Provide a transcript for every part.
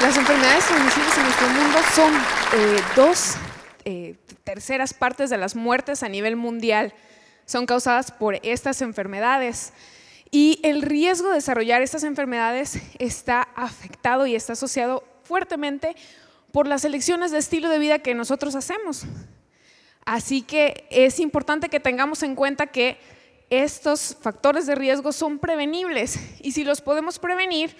transmisibles en nuestro mundo son eh, dos eh, terceras partes de las muertes a nivel mundial. Son causadas por estas enfermedades. Y el riesgo de desarrollar estas enfermedades está afectado y está asociado fuertemente por las elecciones de estilo de vida que nosotros hacemos. Así que es importante que tengamos en cuenta que estos factores de riesgo son prevenibles y si los podemos prevenir,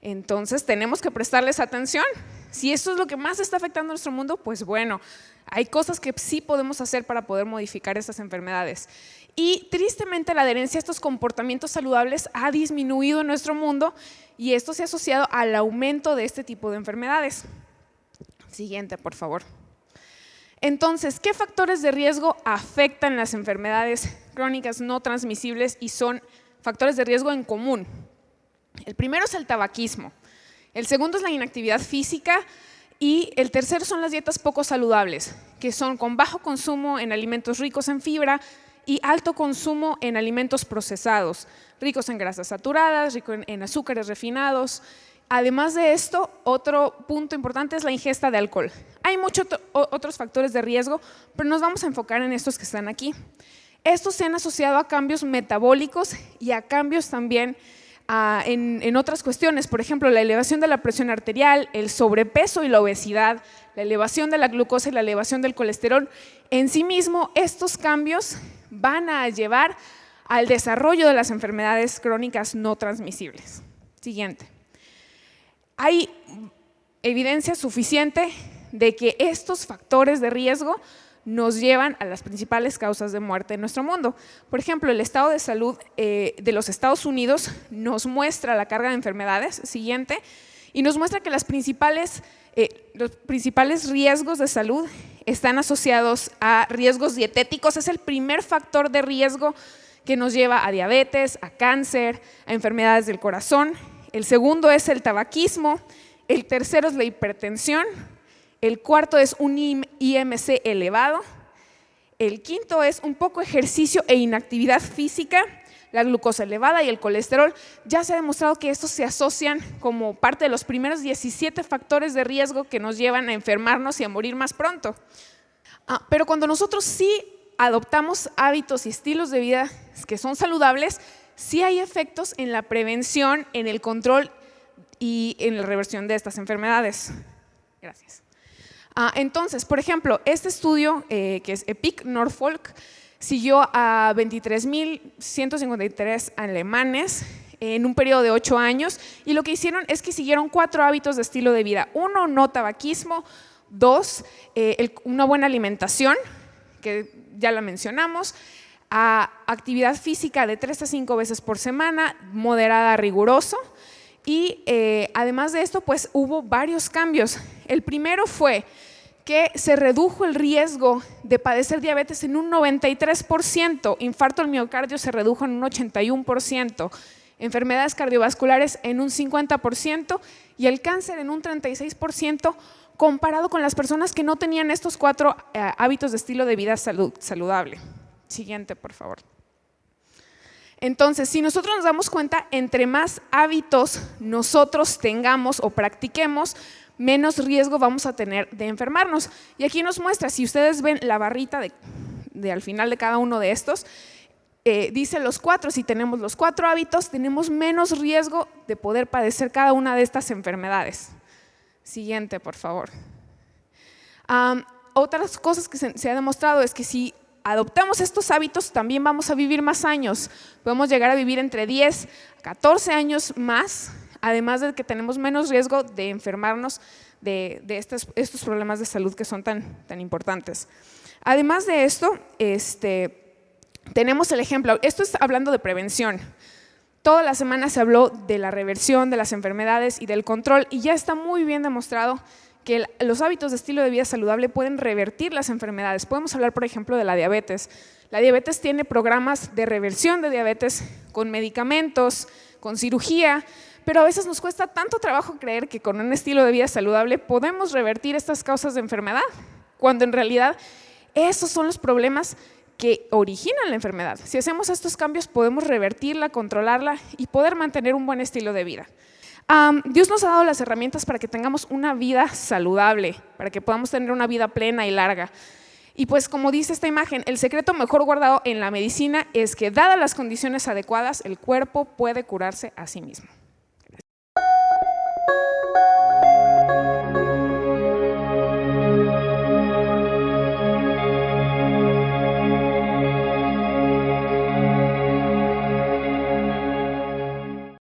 entonces tenemos que prestarles atención. Si esto es lo que más está afectando a nuestro mundo, pues bueno, hay cosas que sí podemos hacer para poder modificar estas enfermedades. Y tristemente la adherencia a estos comportamientos saludables ha disminuido en nuestro mundo y esto se ha asociado al aumento de este tipo de enfermedades. Siguiente, por favor. Entonces, ¿qué factores de riesgo afectan las enfermedades crónicas no transmisibles y son factores de riesgo en común? El primero es el tabaquismo, el segundo es la inactividad física y el tercero son las dietas poco saludables, que son con bajo consumo en alimentos ricos en fibra, y alto consumo en alimentos procesados, ricos en grasas saturadas, ricos en, azúcares refinados. Además de esto, otro punto importante es la ingesta de alcohol. Hay muchos otros factores de riesgo, pero nos vamos a enfocar en estos que están aquí. Estos se han asociado a cambios metabólicos y a cambios también en, en, otras cuestiones, por ejemplo, la elevación de la presión arterial, el sobrepeso y la obesidad, la elevación de la glucosa y la elevación del colesterol. En sí mismo, estos cambios van a llevar al desarrollo de las enfermedades crónicas no transmisibles. Siguiente. Hay evidencia suficiente de que estos factores de riesgo nos llevan a las principales causas de muerte en nuestro mundo. Por ejemplo, el estado de salud eh, de los Estados Unidos nos muestra la carga de enfermedades, siguiente, y nos muestra que las principales, eh, los principales riesgos de salud están asociados a riesgos dietéticos. Es el primer factor de riesgo que nos lleva a diabetes, a cáncer, a enfermedades del corazón. El segundo es el tabaquismo. El tercero es la hipertensión. El cuarto es un IMC elevado. El quinto es un poco ejercicio e inactividad física la glucosa elevada y el colesterol, ya se ha demostrado que estos se asocian como parte de los primeros 17 factores de riesgo que nos llevan a enfermarnos y a morir más pronto. Ah, pero cuando nosotros sí adoptamos hábitos y estilos de vida que son saludables, sí hay efectos en la prevención, en el control y en la reversión de estas enfermedades. Gracias. Ah, entonces, por ejemplo, este estudio eh, que es EPIC Norfolk siguió a 23.153 alemanes en un periodo de ocho años y lo que hicieron es que siguieron cuatro hábitos de estilo de vida. Uno, no tabaquismo. Dos, eh, una buena alimentación, que ya la mencionamos. actividad física de tres a cinco veces por semana, moderada, riguroso. Y eh, además de esto, pues hubo varios cambios. El primero fue que se redujo el riesgo de padecer diabetes en un 93%, infarto al miocardio se redujo en un 81%, enfermedades cardiovasculares en un 50% y el cáncer en un 36% comparado con las personas que no tenían estos cuatro eh, hábitos de estilo de vida saludable. Siguiente, por favor. Entonces, si nosotros nos damos cuenta, entre más hábitos nosotros tengamos o practiquemos, menos riesgo vamos a tener de enfermarnos. Y aquí nos muestra, si ustedes ven la barrita de, al final de cada uno de estos, eh, dice los cuatro, si tenemos los cuatro hábitos, tenemos menos riesgo de poder padecer cada una de estas enfermedades. Siguiente, por favor. otras cosas que se, se ha demostrado es que si adoptamos estos hábitos, también vamos a vivir más años. Podemos llegar a vivir entre 10 a 14 años más además de que tenemos menos riesgo de enfermarnos de, estos, problemas de salud que son tan, importantes. Además de esto, este, tenemos el ejemplo, esto es hablando de prevención. Toda la semana se habló de la reversión de las enfermedades y del control y ya está muy bien demostrado que los hábitos de estilo de vida saludable pueden revertir las enfermedades. Podemos hablar, por ejemplo, de la diabetes. La diabetes tiene programas de reversión de diabetes con medicamentos, con cirugía, pero a veces nos cuesta tanto trabajo creer que con un estilo de vida saludable podemos revertir estas causas de enfermedad, cuando en realidad esos son los problemas que originan la enfermedad. Si hacemos estos cambios podemos revertirla, controlarla y poder mantener un buen estilo de vida. Dios nos ha dado las herramientas para que tengamos una vida saludable, para que podamos tener una vida plena y larga. Y pues como dice esta imagen, el secreto mejor guardado en la medicina es que dadas las condiciones adecuadas, el cuerpo puede curarse a sí mismo.